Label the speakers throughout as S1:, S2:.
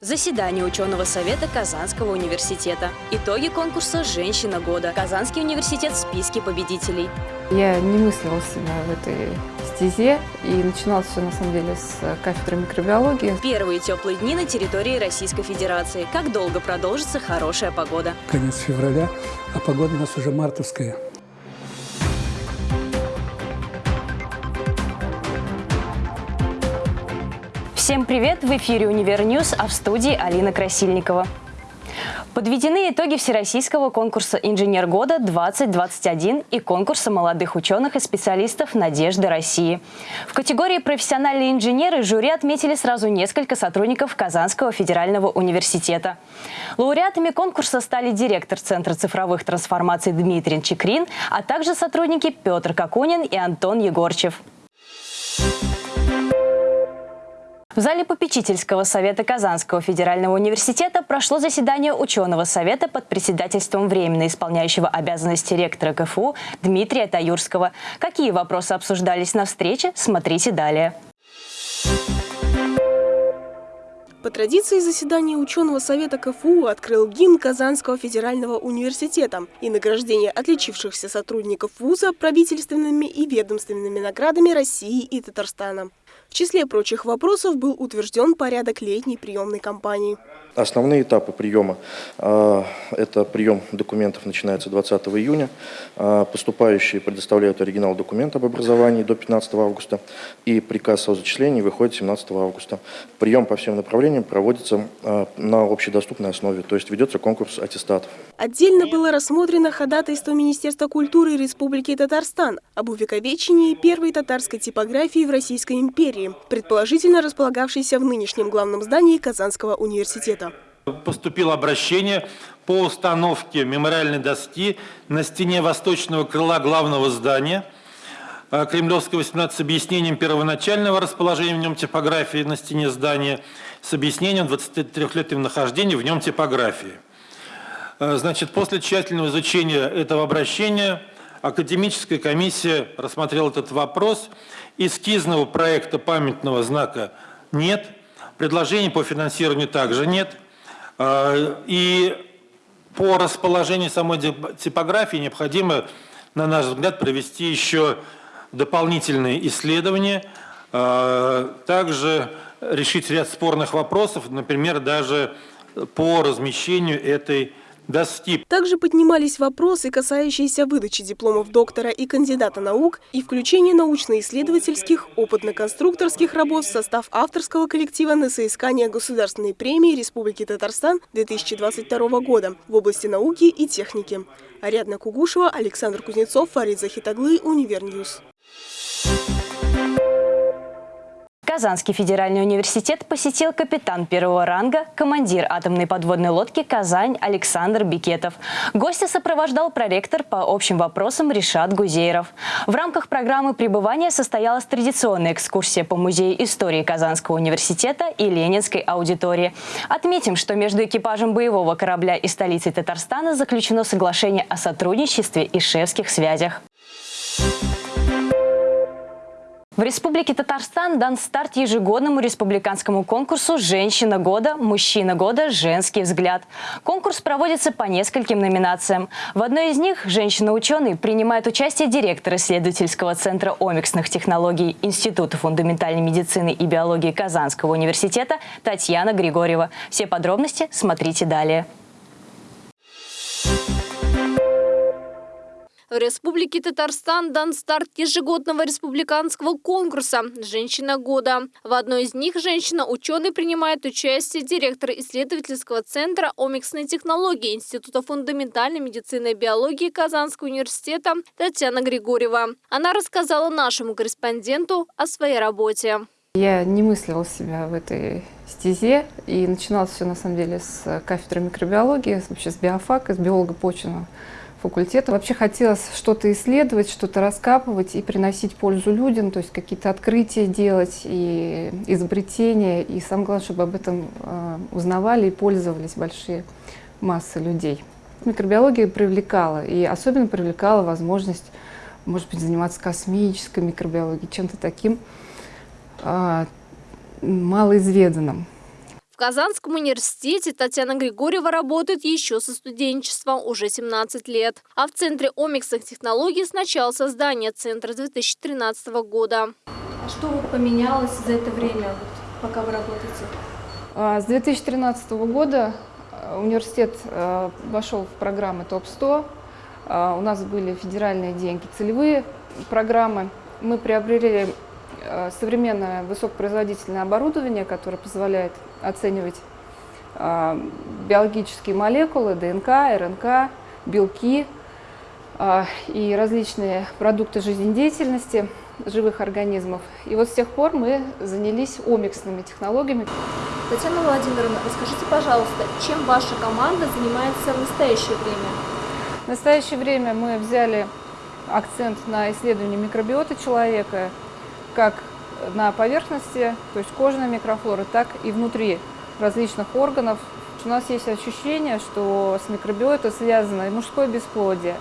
S1: Заседание ученого совета Казанского университета. Итоги конкурса «Женщина года». Казанский университет в списке победителей.
S2: Я не мыслила себя в этой стезе, и начиналось все на самом деле с кафедры микробиологии.
S1: Первые теплые дни на территории Российской Федерации. Как долго продолжится хорошая погода?
S3: Конец февраля, а погода у нас уже мартовская.
S1: Всем привет! В эфире «Универ -Ньюз», а в студии Алина Красильникова. Подведены итоги Всероссийского конкурса «Инженер года-2021» и конкурса молодых ученых и специалистов «Надежды России». В категории «Профессиональные инженеры» жюри отметили сразу несколько сотрудников Казанского федерального университета. Лауреатами конкурса стали директор Центра цифровых трансформаций Дмитрий Чекрин, а также сотрудники Петр Кокунин и Антон Егорчев. В зале попечительского совета Казанского федерального университета прошло заседание ученого совета под председательством временно исполняющего обязанности ректора КФУ Дмитрия Таюрского. Какие вопросы обсуждались на встрече, смотрите далее.
S4: По традиции заседания ученого совета КФУ открыл гимн Казанского федерального университета и награждение отличившихся сотрудников вуза правительственными и ведомственными наградами России и Татарстана. В числе прочих вопросов был утвержден порядок летней приемной кампании.
S5: Основные этапы приема а, – это прием документов начинается 20 июня. А, поступающие предоставляют оригинал документа об образовании до 15 августа. И приказ о зачислении выходит 17 августа. Прием по всем направлениям проводится а, на общедоступной основе, то есть ведется конкурс аттестатов.
S4: Отдельно было рассмотрено ходатайство Министерства культуры Республики Татарстан об увековечении первой татарской типографии в Российской империи, предположительно располагавшейся в нынешнем главном здании Казанского университета.
S6: Поступило обращение по установке мемориальной доски на стене восточного крыла главного здания э, Кремлевского 18 с объяснением первоначального расположения в нем типографии на стене здания с объяснением 23-летнего нахождения в нем типографии. Э, значит, после тщательного изучения этого обращения академическая комиссия рассмотрела этот вопрос. Эскизного проекта памятного знака нет, предложений по финансированию также нет – а, и по расположению самой типографии необходимо, на наш взгляд, провести еще дополнительные исследования, а, также решить ряд спорных вопросов, например, даже по размещению этой доски.
S4: Также поднимались вопросы, касающиеся выдачи дипломов доктора и кандидата наук и включения научно-исследовательских, опытно-конструкторских работ в состав авторского коллектива на соискание Государственной премии Республики Татарстан 2022 года в области науки и техники. Ариадна Кугушева, Александр Кузнецов, Фарид Захитаглы, Универ News.
S1: Казанский федеральный университет посетил капитан первого ранга, командир атомной подводной лодки «Казань» Александр Бикетов. Гостя сопровождал проректор по общим вопросам Ришат Гузейров. В рамках программы пребывания состоялась традиционная экскурсия по Музею истории Казанского университета и Ленинской аудитории. Отметим, что между экипажем боевого корабля и столицей Татарстана заключено соглашение о сотрудничестве и шефских связях. В Республике Татарстан дан старт ежегодному республиканскому конкурсу «Женщина года», «Мужчина года», «Женский взгляд». Конкурс проводится по нескольким номинациям. В одной из них «Женщина-ученый» принимает участие директор исследовательского центра омиксных технологий Института фундаментальной медицины и биологии Казанского университета Татьяна Григорьева. Все подробности смотрите далее.
S7: В Республике Татарстан дан старт ежегодного республиканского конкурса «Женщина года». В одной из них женщина-ученый принимает участие директор исследовательского центра омиксной технологии Института фундаментальной медицины и биологии Казанского университета Татьяна Григорьева. Она рассказала нашему корреспонденту о своей работе.
S2: Я не мыслила себя в этой стезе, и начиналось все на самом деле с кафедры микробиологии, вообще с биофака, с биолога почвенного факультета. Вообще хотелось что-то исследовать, что-то раскапывать и приносить пользу людям, то есть какие-то открытия делать и изобретения. И самое главное, чтобы об этом э, узнавали и пользовались большие массы людей. Микробиология привлекала, и особенно привлекала возможность, может быть, заниматься космической микробиологией, чем-то таким э, малоизведанным
S7: Казанском университете Татьяна Григорьева работает еще со студенчества уже 17 лет. А в Центре омиксных технологий с начала создания центра 2013 года.
S8: А что вот поменялось за это время, вот, пока вы работаете?
S2: А, С 2013 года э, университет э, вошел в программы ТОП-100. А, У нас были федеральные деньги, целевые программы. Мы приобрели э, современное высокопроизводительное оборудование, которое позволяет оценивать а, биологические молекулы, ДНК, РНК, белки а, и различные продукты жизнедеятельности живых организмов. И вот с тех пор мы занялись омиксными технологиями.
S8: Татьяна Владимировна, расскажите, пожалуйста, чем ваша команда занимается в настоящее время?
S2: В настоящее время мы взяли акцент на исследование микробиоты человека, как на поверхности, то есть кожной микрофлоры, так и внутри различных органов. У нас есть ощущение, что с микробиотой связано и мужское бесплодие,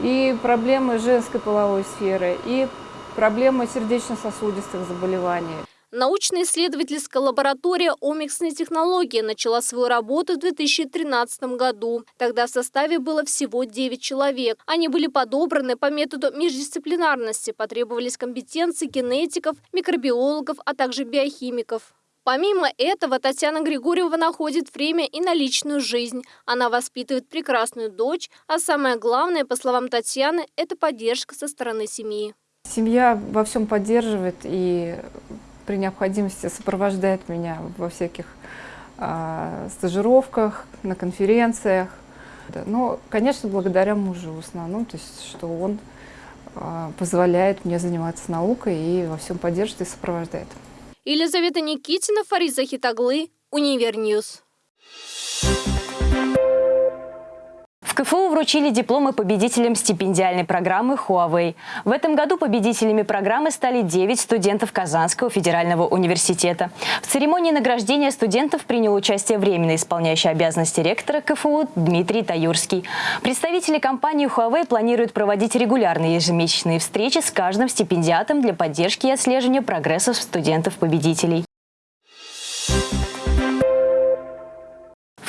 S2: и проблемы женской половой сферы, и проблемы сердечно-сосудистых заболеваний.
S7: Научно-исследовательская лаборатория «Омиксные технологии» начала свою работу в 2013 году. Тогда в составе было всего 9 человек. Они были подобраны по методу междисциплинарности, потребовались компетенции генетиков, микробиологов, а также биохимиков. Помимо этого, Татьяна Григорьева находит время и на личную жизнь. Она воспитывает прекрасную дочь, а самое главное, по словам Татьяны, это поддержка со стороны семьи.
S2: Семья во всем поддерживает и при необходимости сопровождает меня во всяких а, стажировках, на конференциях. Да, Но, конечно, благодаря мужу в основном, то есть, что он а, позволяет мне заниматься наукой и во всем поддерживает и сопровождает.
S7: Елизавета Никитина, Фарид Захитаглы, Универ
S1: News. КФУ вручили дипломы победителям стипендиальной программы Huawei. В этом году победителями программы стали 9 студентов Казанского федерального университета. В церемонии награждения студентов принял участие временно исполняющий обязанности ректора КФУ Дмитрий Таюрский. Представители компании Huawei планируют проводить регулярные ежемесячные встречи с каждым стипендиатом для поддержки и отслеживания прогресса студентов-победителей.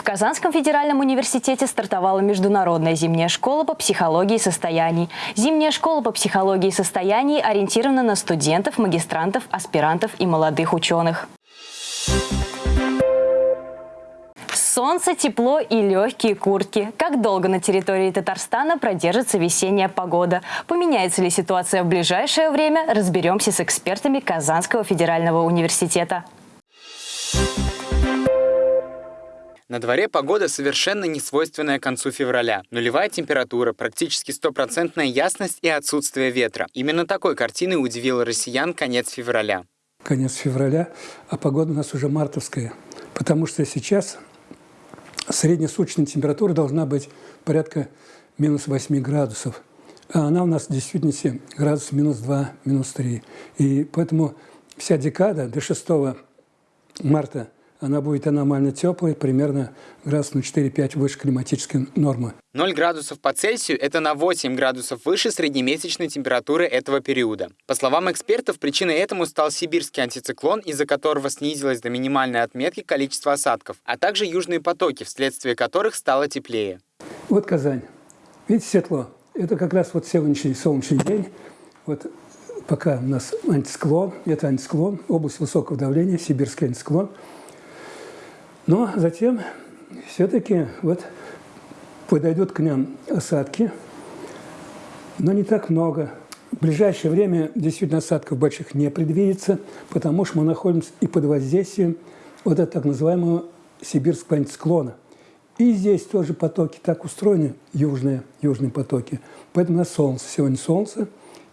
S1: Казанском федеральном университете стартовала международная зимняя школа по психологии состояний. Зимняя школа по психологии состояний ориентирована на студентов, магистрантов, аспирантов и молодых ученых. Солнце, тепло и легкие куртки. Как долго на территории Татарстана продержится весенняя погода? Поменяется ли ситуация в ближайшее время? Разберемся с экспертами Казанского федерального университета.
S9: На дворе погода совершенно не свойственная концу февраля. Нулевая температура, практически стопроцентная ясность и отсутствие ветра. Именно такой картиной удивил россиян конец февраля.
S3: Конец февраля, а погода у нас уже мартовская. Потому что сейчас среднесуточная температура должна быть порядка минус 8 градусов. А она у нас в действительности градус минус 2, минус 3. И поэтому вся декада до 6 марта она будет аномально теплой, примерно градус на 4-5 выше климатической нормы.
S9: 0 градусов по Цельсию – это на 8 градусов выше среднемесячной температуры этого периода. По словам экспертов, причиной этому стал сибирский антициклон, из-за которого снизилось до минимальной отметки количество осадков, а также южные потоки, вследствие которых стало теплее.
S3: Вот Казань. Видите, светло. Это как раз вот сегодняшний солнечный день. Вот пока у нас антисклон, это антисклон, область высокого давления, сибирский антисклон. Но затем все-таки вот подойдут к нам осадки, но не так много. В ближайшее время действительно осадков больших не предвидится, потому что мы находимся и под воздействием вот этого так называемого сибирского антисклона. И здесь тоже потоки так устроены, южные, южные потоки. Поэтому у нас солнце. Сегодня солнце,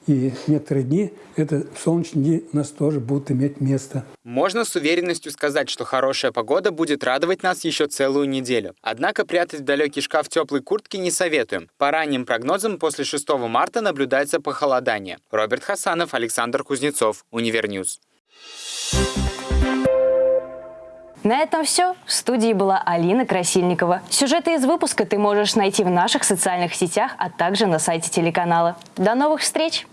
S3: и некоторые дни, это солнечные дни у нас тоже будут иметь место.
S9: Можно с уверенностью сказать, что хорошая погода будет радовать нас еще целую неделю. Однако прятать в далекий шкаф теплой куртки не советуем. По ранним прогнозам, после 6 марта наблюдается похолодание. Роберт Хасанов, Александр Кузнецов, Универ News.
S1: На этом все. В студии была Алина Красильникова. Сюжеты из выпуска ты можешь найти в наших социальных сетях, а также на сайте телеканала. До новых встреч!